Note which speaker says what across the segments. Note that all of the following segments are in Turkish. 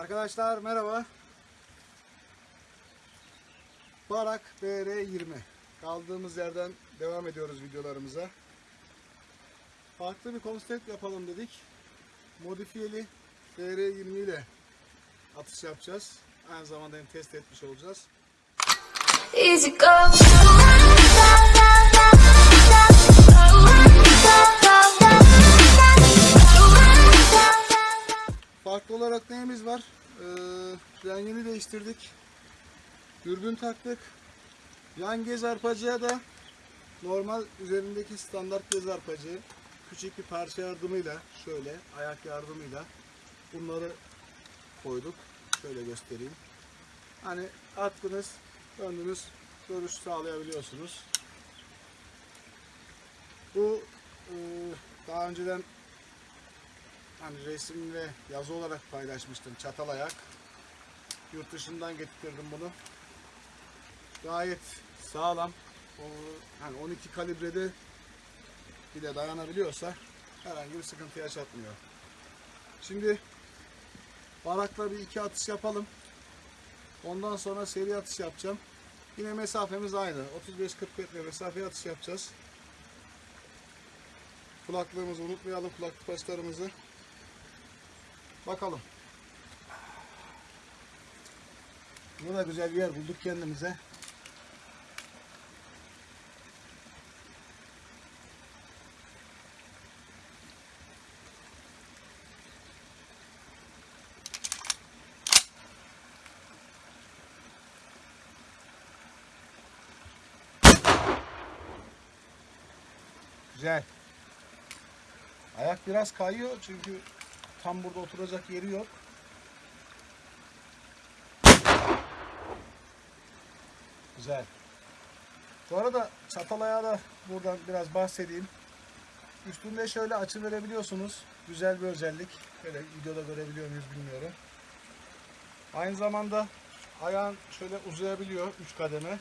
Speaker 1: Arkadaşlar merhaba. Barak BR20. Kaldığımız yerden devam ediyoruz videolarımıza. Farklı bir konsept yapalım dedik. Modifiyeli BR20 ile atış yapacağız. Aynı zamanda hem test etmiş olacağız.
Speaker 2: Easy go.
Speaker 1: Rengini değiştirdik. Dürbün taktık. Yan gez arpacıya da normal üzerindeki standart gez arpacı küçük bir parça yardımıyla şöyle ayak yardımıyla bunları koyduk. Şöyle göstereyim. Hani attınız, döndünüz, görüş sağlayabiliyorsunuz. Bu e, daha önceden hani resim ve yazı olarak paylaşmıştım çatal ayak. Yurt dışından getirdim bunu. Gayet sağlam. O, hani 12 kalibrede bile dayanabiliyorsa herhangi bir sıkıntı yaşatmıyor. Şimdi barakla bir iki atış yapalım. Ondan sonra seri atış yapacağım. Yine mesafemiz aynı. 35-40 metre mesafe atış yapacağız. Kulaklığımızı unutmayalım. Kulaklık başlarımızı. Bakalım. Burada da güzel bir yer bulduk kendimize. Güzel. Ayak biraz kayıyor çünkü tam burada oturacak yeri yok. Güzel. Bu arada çatal ayağı da buradan biraz bahsedeyim. Üstünde şöyle açı verebiliyorsunuz. Güzel bir özellik. Böyle videoda görebiliyor muyuz bilmiyorum. Aynı zamanda ayağın şöyle uzayabiliyor 3 kademe.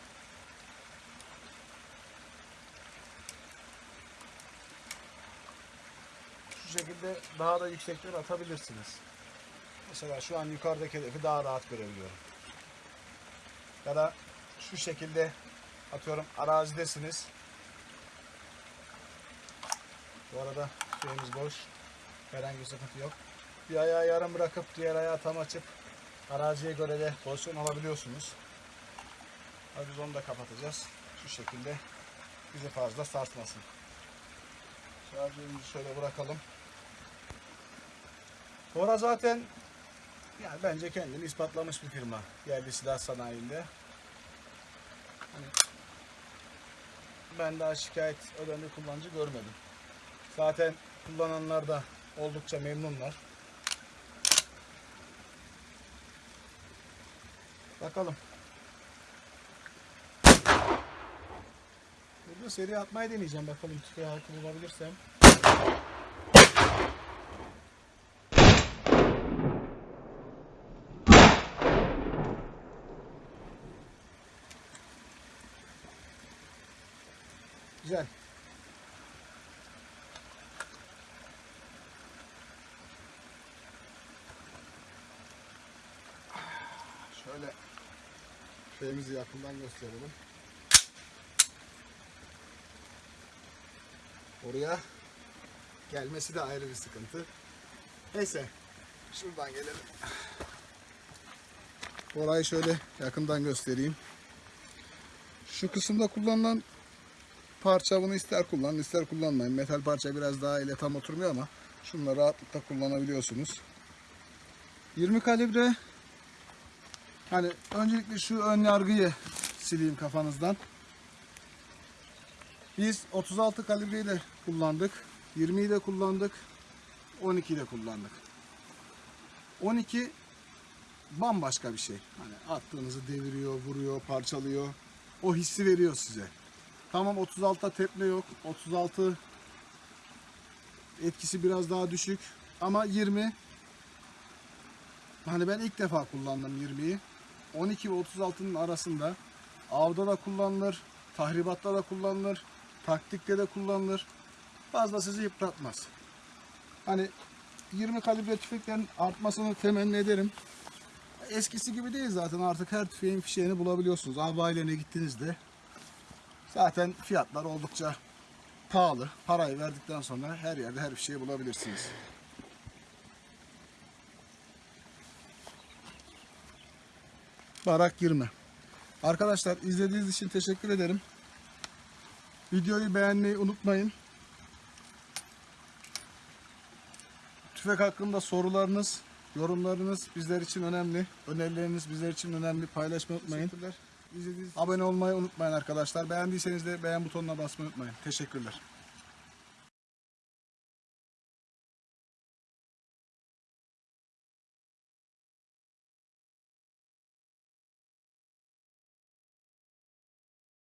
Speaker 1: Şu şekilde daha da yüksekten atabilirsiniz. Mesela şu an yukarıdaki hedefi daha rahat görebiliyorum. Ya da şu şekilde atıyorum arazidesiniz. Bu arada şeyimiz boş. Herhangi bir sıkıntı yok. Bir ayağı yarım bırakıp diğer ayağı tam açıp araziye göre de pozisyon alabiliyorsunuz. Hadi biz onu da kapatacağız. Şu şekilde bizi fazla sarsmasın. Şarjörümüzü şöyle bırakalım. Bora zaten yani bence kendini ispatlamış bir firma. Yerli silah sanayinde. Ben daha şikayet eden bir kullanıcı görmedim. Zaten kullananlar da oldukça memnunlar. Bakalım. Burada seri atmayı deneyeceğim. Bakalım tüfeği halkı bulabilirsem. Güzel. Şöyle şeyimizi yakından gösterelim. Oraya gelmesi de ayrı bir sıkıntı. Neyse. Şuradan gelelim. Orayı şöyle yakından göstereyim. Şu kısımda kullanılan parça bunu ister kullanın ister kullanmayın. Metal parça biraz daha ile tam oturmuyor ama şunları rahatlıkla kullanabiliyorsunuz. 20 kalibre hani öncelikle şu ön yargıyı sileyim kafanızdan. Biz 36 kalibreyi de kullandık. 20'yi de kullandık. 12'yi de kullandık. 12 bambaşka bir şey. Hani attığınızı deviriyor, vuruyor, parçalıyor. O hissi veriyor size. Tamam 36'da tepme yok. 36 etkisi biraz daha düşük. Ama 20 hani ben ilk defa kullandım 20'yi. 12 ve 36'nın arasında avda da kullanılır, tahribatta da kullanılır, taktikte de kullanılır. Fazla sizi yıpratmaz. Hani 20 kalibre tüfeklerin artmasını temenni ederim. eskisi gibi değil zaten artık her tüfeğin fişeğini bulabiliyorsunuz. Abilerine gittiğinizde zaten fiyatlar oldukça pahalı. Parayı verdikten sonra her yerde her fişeği bulabilirsiniz. Barak girme. Arkadaşlar izlediğiniz için teşekkür ederim. Videoyu beğenmeyi unutmayın. Tüfek hakkında sorularınız, yorumlarınız bizler için önemli. Önerileriniz bizler için önemli. Paylaşmayı unutmayın. Abone olmayı unutmayın arkadaşlar. Beğendiyseniz de beğen butonuna basmayı unutmayın. Teşekkürler.